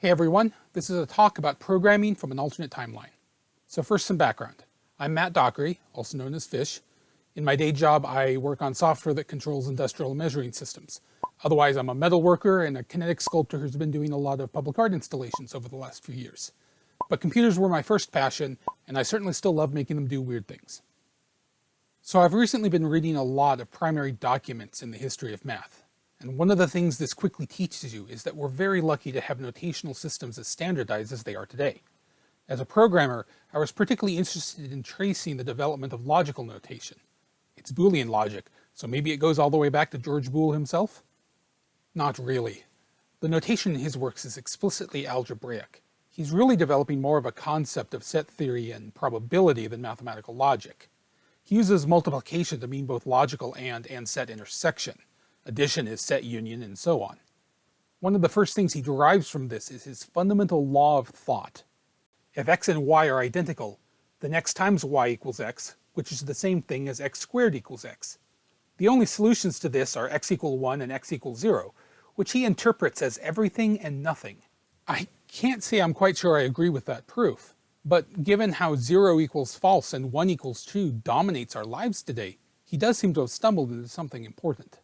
Hey everyone, this is a talk about programming from an alternate timeline. So first some background. I'm Matt Dockery, also known as Fish. In my day job, I work on software that controls industrial measuring systems. Otherwise, I'm a metal worker and a kinetic sculptor who's been doing a lot of public art installations over the last few years. But computers were my first passion, and I certainly still love making them do weird things. So I've recently been reading a lot of primary documents in the history of math. And one of the things this quickly teaches you is that we're very lucky to have notational systems as standardized as they are today. As a programmer, I was particularly interested in tracing the development of logical notation. It's Boolean logic, so maybe it goes all the way back to George Boole himself? Not really. The notation in his works is explicitly algebraic. He's really developing more of a concept of set theory and probability than mathematical logic. He uses multiplication to mean both logical and and set intersection. Addition is set union, and so on. One of the first things he derives from this is his fundamental law of thought. If x and y are identical, then x times y equals x, which is the same thing as x squared equals x. The only solutions to this are x equal 1 and x equals 0, which he interprets as everything and nothing. I can't say I'm quite sure I agree with that proof, but given how 0 equals false and 1 equals true dominates our lives today, he does seem to have stumbled into something important.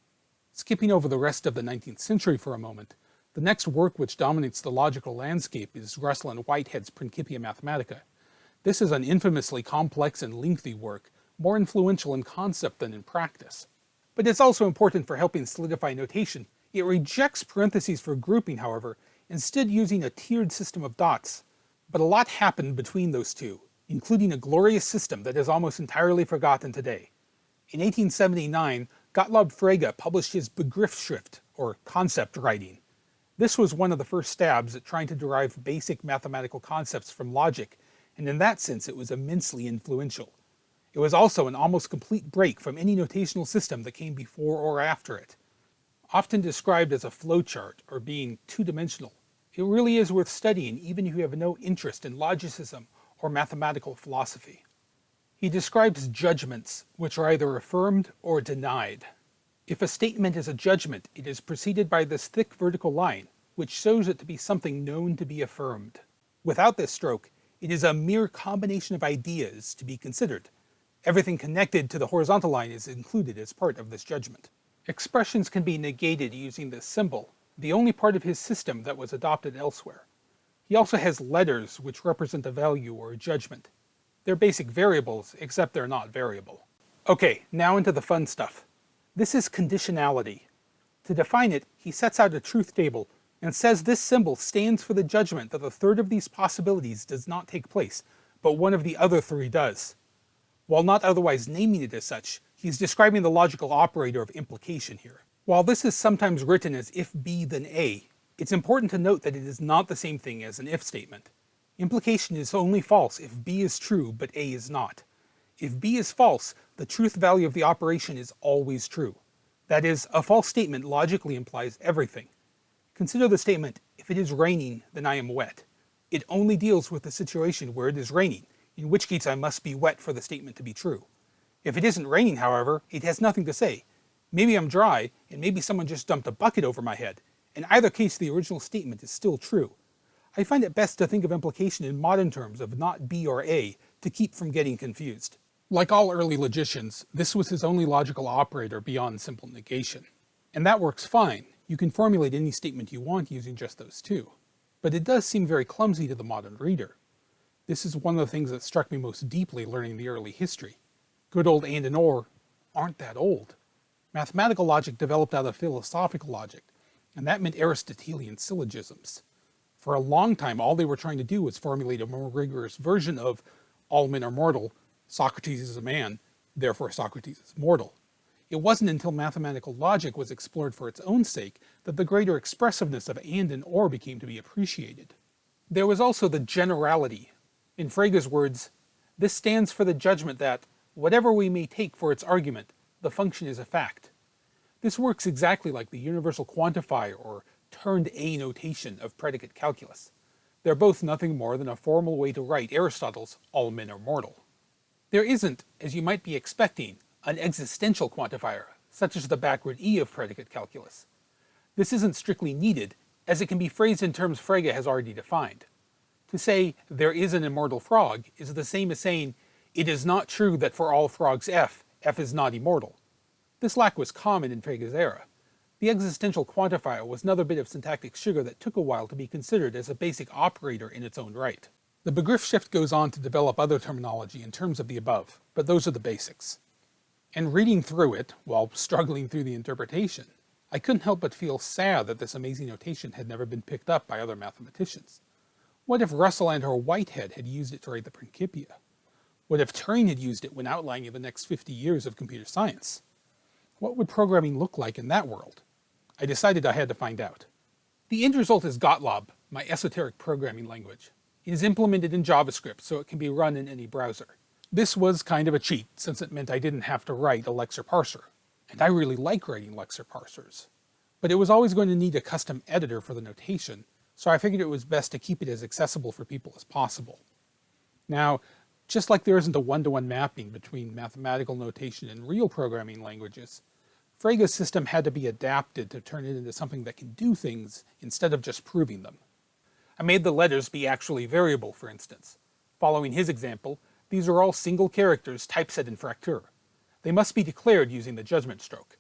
Skipping over the rest of the 19th century for a moment, the next work which dominates the logical landscape is Russell and Whitehead's Principia Mathematica. This is an infamously complex and lengthy work, more influential in concept than in practice. But it's also important for helping solidify notation. It rejects parentheses for grouping, however, instead using a tiered system of dots. But a lot happened between those two, including a glorious system that is almost entirely forgotten today. In 1879, Gottlob Frege published his Begriffsschrift, or concept writing. This was one of the first stabs at trying to derive basic mathematical concepts from logic, and in that sense it was immensely influential. It was also an almost complete break from any notational system that came before or after it. Often described as a flowchart or being two-dimensional, it really is worth studying even if you have no interest in logicism or mathematical philosophy. He describes judgments, which are either affirmed or denied. If a statement is a judgment, it is preceded by this thick vertical line, which shows it to be something known to be affirmed. Without this stroke, it is a mere combination of ideas to be considered. Everything connected to the horizontal line is included as part of this judgment. Expressions can be negated using this symbol, the only part of his system that was adopted elsewhere. He also has letters which represent a value or a judgment. They're basic variables, except they're not variable. Okay, now into the fun stuff. This is conditionality. To define it, he sets out a truth table and says this symbol stands for the judgment that a third of these possibilities does not take place, but one of the other three does. While not otherwise naming it as such, he's describing the logical operator of implication here. While this is sometimes written as if B then A, it's important to note that it is not the same thing as an if statement. Implication is only false if B is true but A is not. If B is false, the truth value of the operation is always true. That is, a false statement logically implies everything. Consider the statement, if it is raining, then I am wet. It only deals with the situation where it is raining, in which case I must be wet for the statement to be true. If it isn't raining, however, it has nothing to say. Maybe I'm dry, and maybe someone just dumped a bucket over my head. In either case, the original statement is still true. I find it best to think of implication in modern terms of not B or A to keep from getting confused. Like all early logicians, this was his only logical operator beyond simple negation. And that works fine. You can formulate any statement you want using just those two. But it does seem very clumsy to the modern reader. This is one of the things that struck me most deeply learning the early history. Good old and and or aren't that old. Mathematical logic developed out of philosophical logic, and that meant Aristotelian syllogisms. For a long time, all they were trying to do was formulate a more rigorous version of all men are mortal, Socrates is a man, therefore Socrates is mortal. It wasn't until mathematical logic was explored for its own sake that the greater expressiveness of and and or became to be appreciated. There was also the generality. In Frege's words, this stands for the judgment that, whatever we may take for its argument, the function is a fact. This works exactly like the universal quantifier or turned A notation of predicate calculus. They're both nothing more than a formal way to write Aristotle's all men are mortal. There isn't, as you might be expecting, an existential quantifier, such as the backward E of predicate calculus. This isn't strictly needed, as it can be phrased in terms Frege has already defined. To say, there is an immortal frog, is the same as saying, it is not true that for all frogs f, f is not immortal. This lack was common in Frege's era. The existential quantifier was another bit of syntactic sugar that took a while to be considered as a basic operator in its own right. The Begriffsschrift goes on to develop other terminology in terms of the above, but those are the basics. And reading through it, while struggling through the interpretation, I couldn't help but feel sad that this amazing notation had never been picked up by other mathematicians. What if Russell and or Whitehead had used it to write the Principia? What if Turing had used it when outlining the next 50 years of computer science? What would programming look like in that world? I decided I had to find out. The end result is Gottlob, my esoteric programming language. It is implemented in JavaScript so it can be run in any browser. This was kind of a cheat since it meant I didn't have to write a lexer parser. And I really like writing lexer parsers. But it was always going to need a custom editor for the notation, so I figured it was best to keep it as accessible for people as possible. Now, just like there isn't a one-to-one -one mapping between mathematical notation and real programming languages, Frege's system had to be adapted to turn it into something that can do things instead of just proving them. I made the letters be actually variable, for instance. Following his example, these are all single characters typeset in Fraktur. They must be declared using the judgment stroke.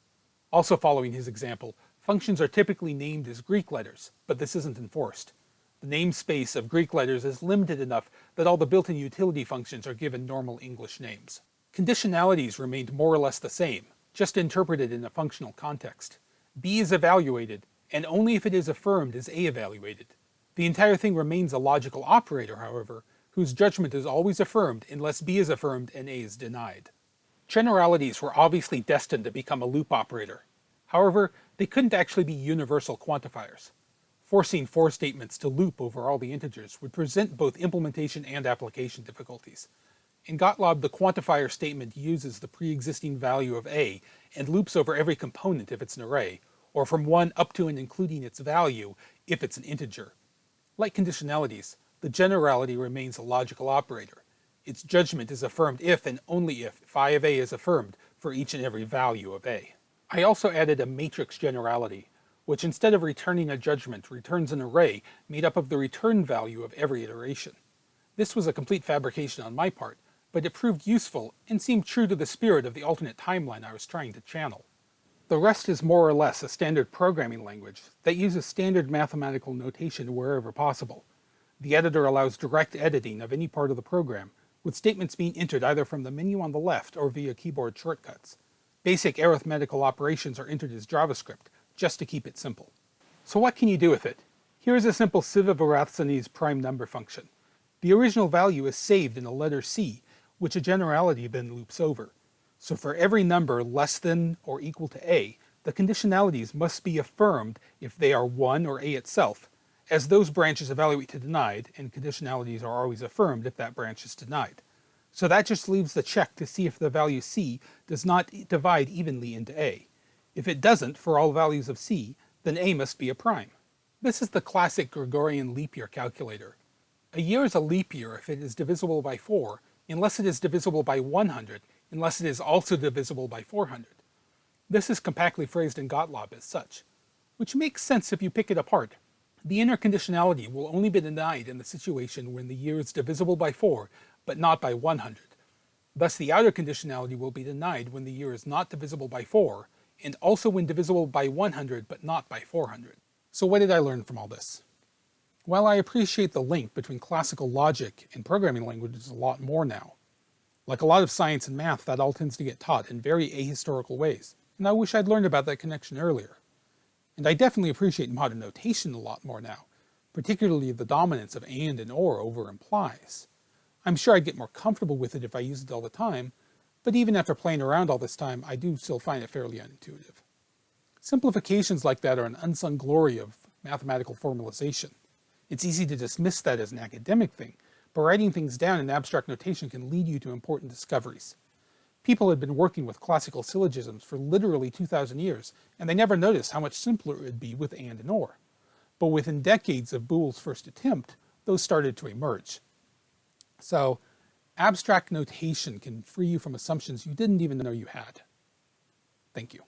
Also following his example, functions are typically named as Greek letters, but this isn't enforced. The namespace of Greek letters is limited enough that all the built-in utility functions are given normal English names. Conditionalities remained more or less the same, just interpreted in a functional context. B is evaluated, and only if it is affirmed is A evaluated. The entire thing remains a logical operator, however, whose judgment is always affirmed unless B is affirmed and A is denied. Generalities were obviously destined to become a loop operator. However, they couldn't actually be universal quantifiers. Forcing for statements to loop over all the integers would present both implementation and application difficulties. In Gottlob, the quantifier statement uses the pre-existing value of A and loops over every component if it's an array, or from 1 up to and including its value if it's an integer. Like conditionalities, the generality remains a logical operator. Its judgment is affirmed if and only if phi of A is affirmed for each and every value of A. I also added a matrix generality, which instead of returning a judgment returns an array made up of the return value of every iteration. This was a complete fabrication on my part, but it proved useful and seemed true to the spirit of the alternate timeline I was trying to channel. The rest is more or less a standard programming language that uses standard mathematical notation wherever possible. The editor allows direct editing of any part of the program, with statements being entered either from the menu on the left or via keyboard shortcuts. Basic arithmetical operations are entered as JavaScript, just to keep it simple. So what can you do with it? Here's a simple Sieve of Eratosthenes prime number function. The original value is saved in the letter C, which a generality then loops over. So for every number less than or equal to a, the conditionalities must be affirmed if they are 1 or a itself, as those branches evaluate to denied, and conditionalities are always affirmed if that branch is denied. So that just leaves the check to see if the value c does not divide evenly into a. If it doesn't for all values of c, then a must be a prime. This is the classic Gregorian leap year calculator. A year is a leap year if it is divisible by 4, unless it is divisible by 100, unless it is also divisible by 400. This is compactly phrased in Gottlob as such, which makes sense if you pick it apart. The inner conditionality will only be denied in the situation when the year is divisible by 4, but not by 100. Thus the outer conditionality will be denied when the year is not divisible by 4, and also when divisible by 100 but not by 400. So what did I learn from all this? While I appreciate the link between classical logic and programming languages a lot more now, like a lot of science and math, that all tends to get taught in very ahistorical ways, and I wish I'd learned about that connection earlier. And I definitely appreciate modern notation a lot more now, particularly the dominance of and and or over implies. I'm sure I'd get more comfortable with it if I used it all the time, but even after playing around all this time, I do still find it fairly unintuitive. Simplifications like that are an unsung glory of mathematical formalization. It's easy to dismiss that as an academic thing, but writing things down in abstract notation can lead you to important discoveries. People had been working with classical syllogisms for literally 2,000 years, and they never noticed how much simpler it would be with and and or. But within decades of Boole's first attempt, those started to emerge. So, abstract notation can free you from assumptions you didn't even know you had. Thank you.